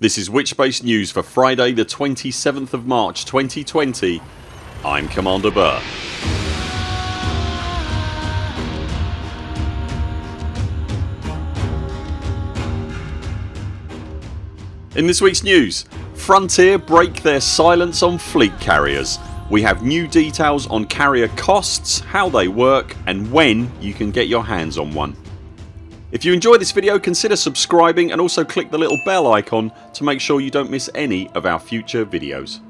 This is Witchbase News for Friday the 27th of March 2020 I'm Commander Burr. In this weeks news Frontier break their silence on fleet carriers. We have new details on carrier costs, how they work and when you can get your hands on one. If you enjoy this video consider subscribing and also click the little bell icon to make sure you don't miss any of our future videos.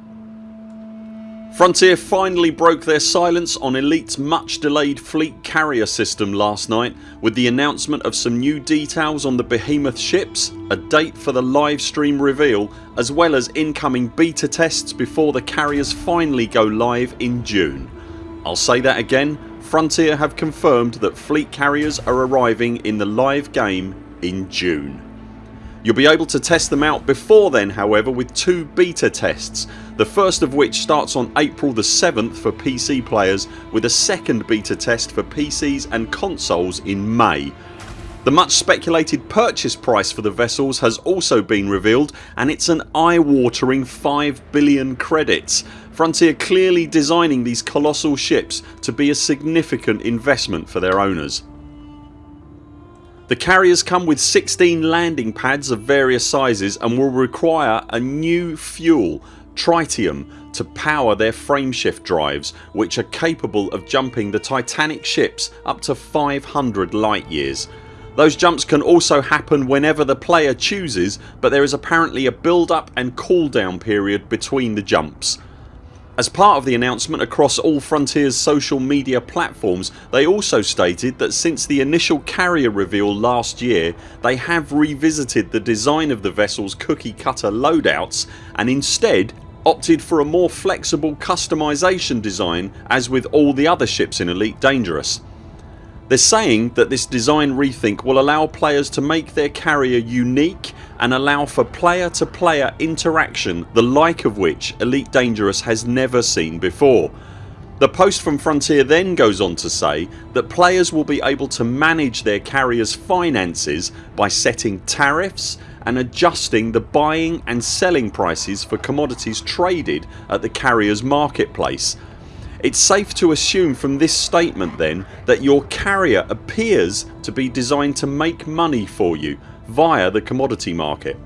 Frontier finally broke their silence on Elite's much delayed fleet carrier system last night with the announcement of some new details on the behemoth ships, a date for the live stream reveal as well as incoming beta tests before the carriers finally go live in June. I'll say that again Frontier have confirmed that fleet carriers are arriving in the live game in June. You'll be able to test them out before then however with two beta tests the first of which starts on April the 7th for PC players with a second beta test for PCs and consoles in May. The much speculated purchase price for the vessels has also been revealed and it's an eye-watering 5 billion credits. Frontier clearly designing these colossal ships to be a significant investment for their owners. The carriers come with 16 landing pads of various sizes and will require a new fuel tritium to power their frameshift drives which are capable of jumping the Titanic ships up to 500 light years. Those jumps can also happen whenever the player chooses but there is apparently a build up and cool down period between the jumps. As part of the announcement across all Frontiers social media platforms they also stated that since the initial carrier reveal last year they have revisited the design of the vessels cookie cutter loadouts and instead opted for a more flexible customisation design as with all the other ships in Elite Dangerous. They're saying that this design rethink will allow players to make their carrier unique and allow for player to player interaction the like of which Elite Dangerous has never seen before. The post from Frontier then goes on to say that players will be able to manage their carriers finances by setting tariffs and adjusting the buying and selling prices for commodities traded at the carriers marketplace it's safe to assume from this statement then that your carrier appears to be designed to make money for you via the commodity market.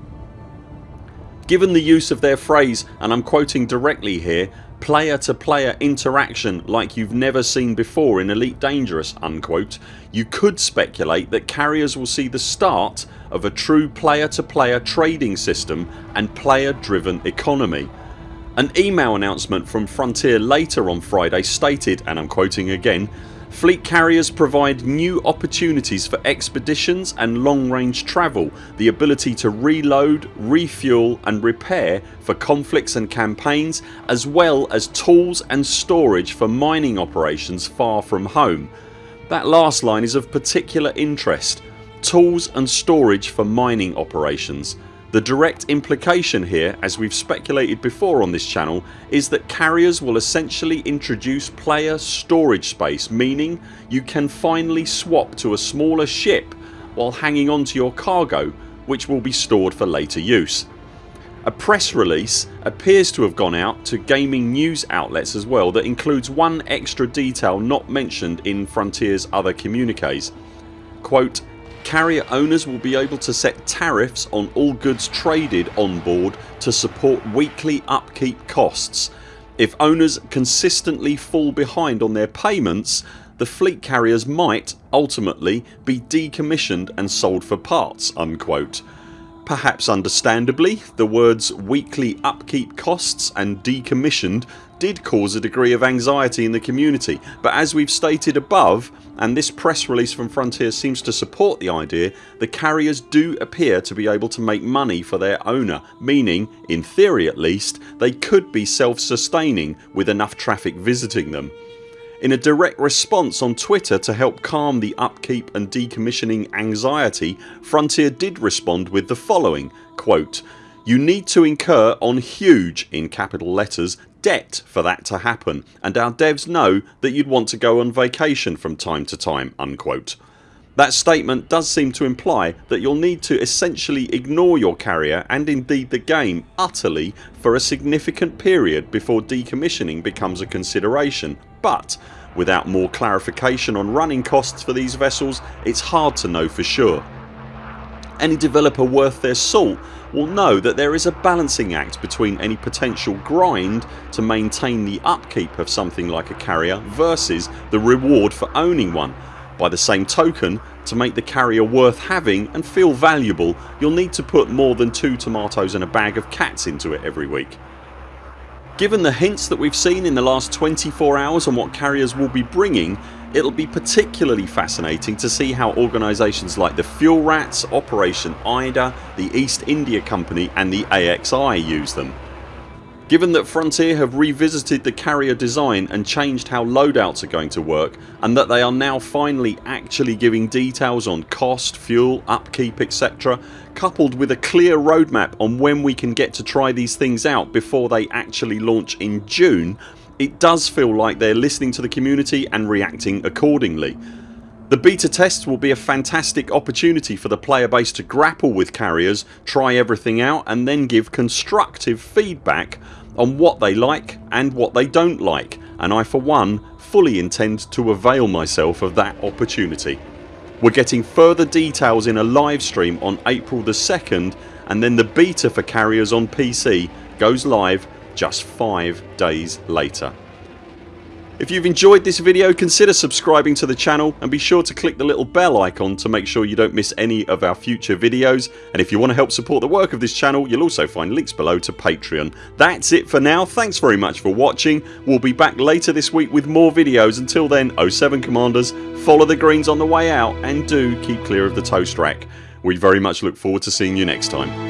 Given the use of their phrase and I'm quoting directly here player to player interaction like you've never seen before in Elite Dangerous unquote, you could speculate that carriers will see the start of a true player to player trading system and player driven economy an email announcement from Frontier later on Friday stated and I'm quoting again Fleet carriers provide new opportunities for expeditions and long range travel, the ability to reload, refuel and repair for conflicts and campaigns as well as tools and storage for mining operations far from home. That last line is of particular interest. Tools and storage for mining operations. The direct implication here as we've speculated before on this channel is that carriers will essentially introduce player storage space meaning you can finally swap to a smaller ship while hanging onto your cargo which will be stored for later use. A press release appears to have gone out to gaming news outlets as well that includes one extra detail not mentioned in Frontiers other communiques. Quote, Carrier owners will be able to set tariffs on all goods traded on board to support weekly upkeep costs. If owners consistently fall behind on their payments the fleet carriers might, ultimately, be decommissioned and sold for parts unquote. Perhaps understandably the words weekly upkeep costs and decommissioned did cause a degree of anxiety in the community but as we've stated above and this press release from Frontier seems to support the idea the carriers do appear to be able to make money for their owner meaning, in theory at least, they could be self sustaining with enough traffic visiting them. In a direct response on Twitter to help calm the upkeep and decommissioning anxiety Frontier did respond with the following quote, you need to incur on huge in capital letters debt for that to happen and our devs know that you'd want to go on vacation from time to time unquote. That statement does seem to imply that you'll need to essentially ignore your carrier and indeed the game utterly for a significant period before decommissioning becomes a consideration but without more clarification on running costs for these vessels it's hard to know for sure. Any developer worth their salt will know that there is a balancing act between any potential grind to maintain the upkeep of something like a carrier versus the reward for owning one by the same token to make the carrier worth having and feel valuable you'll need to put more than 2 tomatoes and a bag of cats into it every week. Given the hints that we've seen in the last 24 hours on what carriers will be bringing it'll be particularly fascinating to see how organisations like the Fuel Rats, Operation IDA, the East India Company and the AXI use them. Given that Frontier have revisited the carrier design and changed how loadouts are going to work and that they are now finally actually giving details on cost, fuel, upkeep etc coupled with a clear roadmap on when we can get to try these things out before they actually launch in June it does feel like they're listening to the community and reacting accordingly. The beta test will be a fantastic opportunity for the player base to grapple with carriers, try everything out and then give constructive feedback on what they like and what they don't like and I for one fully intend to avail myself of that opportunity. We're getting further details in a live stream on April the 2nd and then the beta for carriers on PC goes live just 5 days later. If you've enjoyed this video consider subscribing to the channel and be sure to click the little bell icon to make sure you don't miss any of our future videos and if you want to help support the work of this channel you'll also find links below to Patreon. That's it for now. Thanks very much for watching. We'll be back later this week with more videos. Until then 0 7 CMDRs follow the greens on the way out and do keep clear of the toast rack. We very much look forward to seeing you next time.